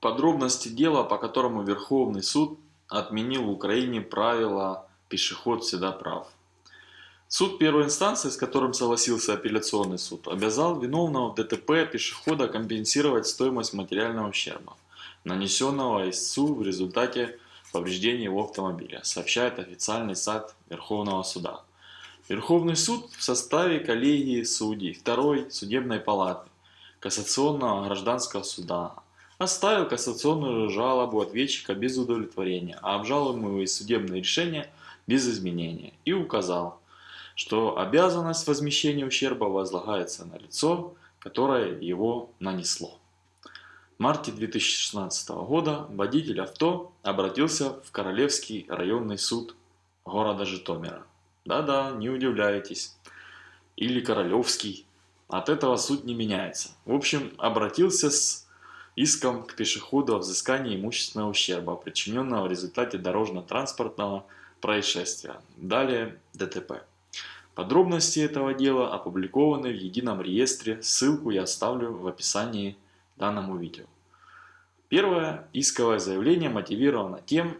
Подробности дела, по которому Верховный суд отменил в Украине правила «пешеход всегда прав». Суд первой инстанции, с которым согласился апелляционный суд, обязал виновного в ДТП пешехода компенсировать стоимость материального ущерба, нанесенного истцу в результате повреждений его автомобиля, сообщает официальный сайт Верховного суда. Верховный суд в составе коллегии судей второй судебной палаты Кассационного гражданского суда оставил кассационную жалобу ответчика без удовлетворения, а обжалуемые судебные решения без изменения и указал, что обязанность возмещения ущерба возлагается на лицо, которое его нанесло. В марте 2016 года водитель авто обратился в Королевский районный суд города Житомира. Да-да, не удивляйтесь. Или Королевский. От этого суть не меняется. В общем, обратился с иском к пешеходу о взыскании имущественного ущерба, причиненного в результате дорожно-транспортного происшествия. Далее ДТП. Подробности этого дела опубликованы в едином реестре, ссылку я оставлю в описании данному видео. Первое исковое заявление мотивировано тем,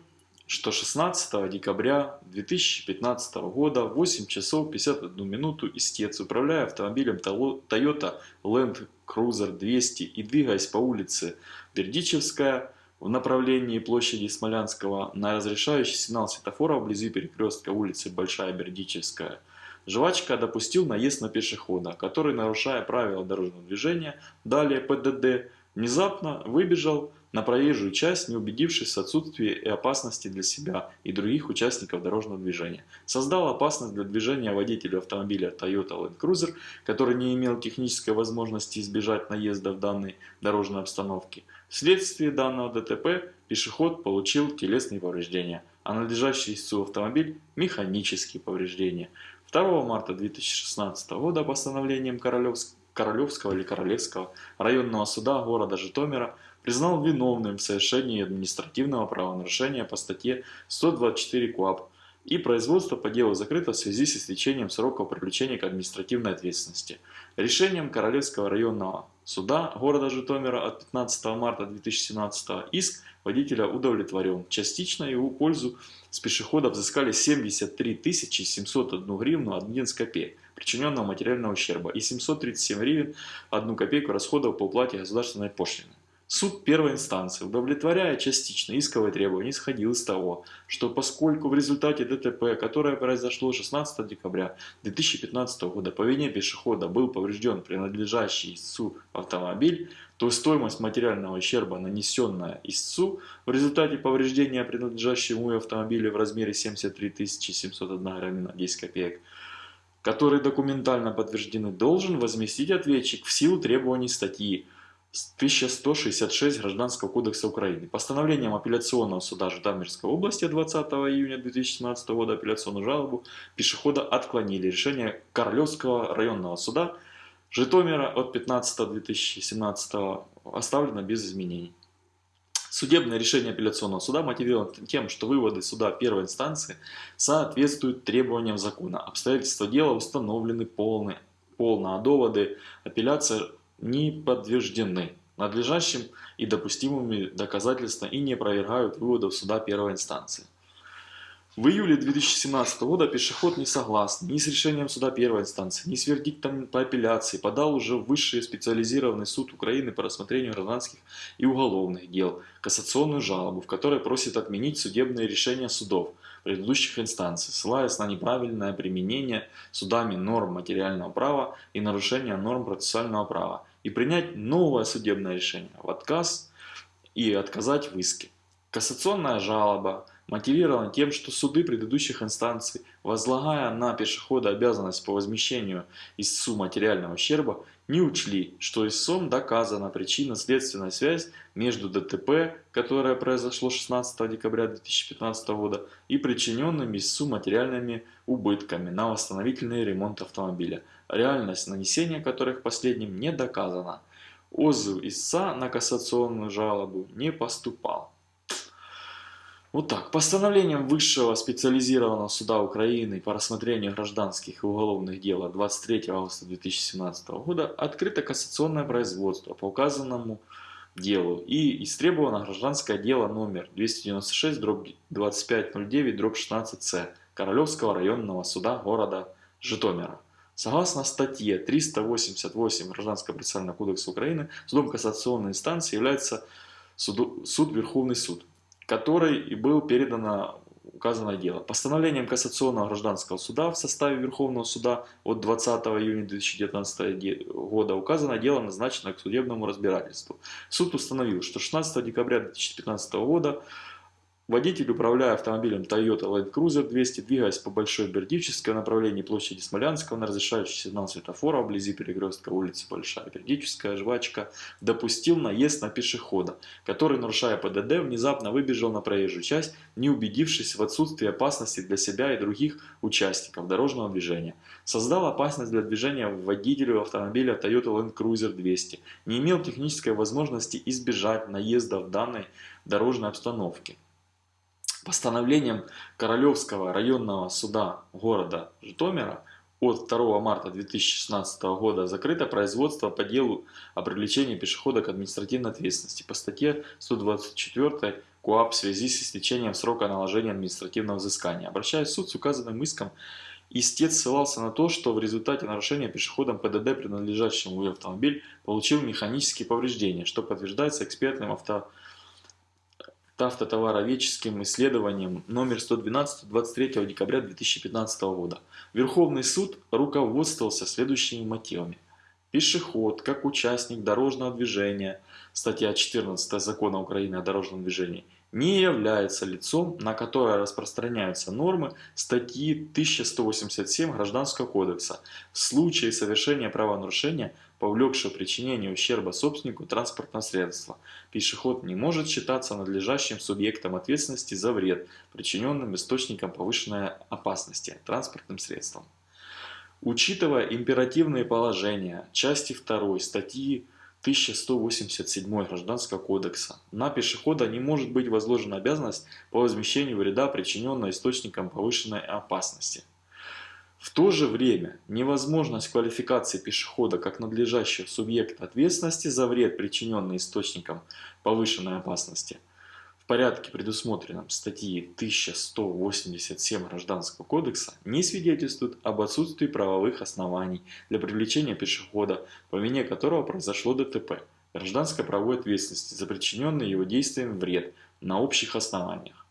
что 16 декабря 2015 года в 8 часов 51 минуту истец, управляя автомобилем Toyota Land Cruiser 200 и двигаясь по улице Бердичевская в направлении площади Смолянского на разрешающий сигнал светофора вблизи перекрестка улицы Большая Бердичевская, жвачка допустил наезд на пешехода, который, нарушая правила дорожного движения, далее ПДД, внезапно выбежал на проезжую часть, не убедившись в отсутствии и опасности для себя и других участников дорожного движения. Создал опасность для движения водителю автомобиля Toyota Land Cruiser, который не имел технической возможности избежать наезда в данной дорожной обстановке. Вследствие данного ДТП пешеход получил телесные повреждения, а надлежащий истцу автомобиль – механические повреждения. 2 марта 2016 года постановлением Королевского или Королевского районного суда города Житомира – признал виновным в совершении административного правонарушения по статье 124 КОАП и производство по делу закрыто в связи с истечением срока привлечения к административной ответственности. Решением Королевского районного суда города Житомира от 15 марта 2017 иск водителя удовлетворен. Частично его пользу с пешехода взыскали 73 701 гривну 11 копеек причиненного материального ущерба и 737 гривен 1 копейку расходов по уплате государственной пошлины. Суд первой инстанции, удовлетворяя частично исковое требование, исходил из того, что поскольку в результате ДТП, которое произошло 16 декабря 2015 года по вине пешехода был поврежден принадлежащий истцу автомобиль, то стоимость материального ущерба, нанесенная истцу в результате повреждения принадлежащему автомобиля в размере 73 701 гривна 10 копеек, которые документально подтверждены, должен возместить ответчик в силу требований статьи 1166 Гражданского кодекса Украины. Постановлением апелляционного суда Житомирской области 20 июня 2017 года апелляционную жалобу пешехода отклонили. Решение Королевского районного суда Житомира от 15.2017 оставлено без изменений. Судебное решение апелляционного суда мотивировано тем, что выводы суда первой инстанции соответствуют требованиям закона. Обстоятельства дела установлены полны, полно, а доводы апелляции не подтверждены надлежащим и допустимыми доказательствами и не опровергают выводов суда первой инстанции. В июле 2017 года пешеход не согласен ни с решением суда первой инстанции, ни с вердиктом по апелляции подал уже в высший специализированный суд Украины по рассмотрению гражданских и уголовных дел кассационную жалобу, в которой просит отменить судебные решения судов предыдущих инстанций, ссылаясь на неправильное применение судами норм материального права и нарушение норм процессуального права, и принять новое судебное решение в отказ и отказать в иске. Кассационная жалоба мотивирована тем, что суды предыдущих инстанций, возлагая на пешехода обязанность по возмещению истцу материального ущерба, не учли, что истцом доказана причинно-следственная связь между ДТП, которое произошло 16 декабря 2015 года, и причиненными истцу материальными убытками на восстановительный ремонт автомобиля, реальность нанесения которых последним не доказана. Отзыв истца на кассационную жалобу не поступал. Вот так. Постановлением Высшего специализированного суда Украины по рассмотрению гражданских и уголовных дел от 23 августа 2017 года открыто кассационное производство по указанному делу и истребовано гражданское дело номер 296 дробь 2509 дробь 16С Королевского районного суда города Житомира. Согласно статье 388 Гражданского процессуального кодекса Украины, судом кассационной инстанции является суду, суд Верховный суд, который и был передано указанное дело. Постановлением Кассационного гражданского суда в составе Верховного суда от 20 июня 2019 года указанное дело назначено к судебному разбирательству. Суд установил, что 16 декабря 2015 года Водитель, управляя автомобилем Toyota Land Cruiser 200, двигаясь по Большой Бердичевской направлении площади Смолянского на разрешающий сигнал светофора вблизи перекрестка улицы Большая Бердичевская, Жвачка, допустил наезд на пешехода, который, нарушая ПДД, внезапно выбежал на проезжую часть, не убедившись в отсутствии опасности для себя и других участников дорожного движения. Создал опасность для движения водителю автомобиля Toyota Land Cruiser 200, не имел технической возможности избежать наезда в данной дорожной обстановке. Постановлением Королевского районного суда города Житомира от 2 марта 2016 года закрыто производство по делу о привлечении пешехода к административной ответственности по статье 124 КУАП в связи с истечением срока наложения административного взыскания. Обращаясь в суд с указанным иском, истец ссылался на то, что в результате нарушения пешеходом ПДД, принадлежащему автомобиль, получил механические повреждения, что подтверждается экспертным авто автотовароведческим исследованием номер 112 23 декабря 2015 года. Верховный суд руководствовался следующими мотивами. Пешеход, как участник дорожного движения, статья 14 Закона Украины о дорожном движении, не является лицом, на которое распространяются нормы статьи 1187 Гражданского кодекса в случае совершения правонарушения повлекшего причинение ущерба собственнику транспортного средства. Пешеход не может считаться надлежащим субъектом ответственности за вред, причиненным источником повышенной опасности транспортным средством. Учитывая императивные положения части 2 статьи 1187 Гражданского кодекса, на пешехода не может быть возложена обязанность по возмещению вреда, причиненного источником повышенной опасности. В то же время невозможность квалификации пешехода как надлежащего субъекта ответственности за вред, причиненный источником повышенной опасности, порядке, предусмотренном статьей 1187 Гражданского кодекса, не свидетельствует об отсутствии правовых оснований для привлечения пешехода, по вине которого произошло ДТП, гражданской правовой ответственности за причиненный его действием вред на общих основаниях.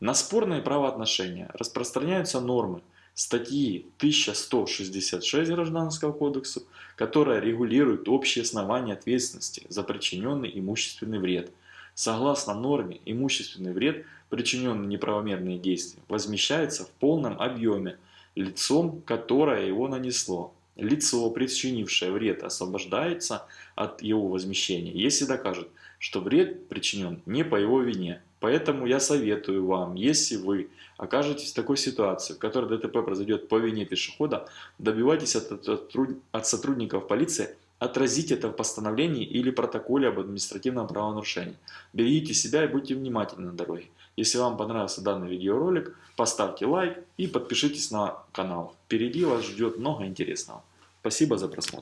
На спорные правоотношения распространяются нормы, статьи 1166 Гражданского кодекса, которая регулирует общие основания ответственности за причиненный имущественный вред. Согласно норме, имущественный вред, причиненный неправомерные действия, возмещается в полном объеме лицом, которое его нанесло. Лицо, причинившее вред, освобождается от его возмещения, если докажет, что вред причинен не по его вине. Поэтому я советую вам, если вы окажетесь в такой ситуации, в которой ДТП произойдет по вине пешехода, добивайтесь от, от, от сотрудников полиции отразить это в постановлении или протоколе об административном правонарушении. Берегите себя и будьте внимательны на дороге. Если вам понравился данный видеоролик, поставьте лайк и подпишитесь на канал. Впереди вас ждет много интересного. Спасибо за просмотр.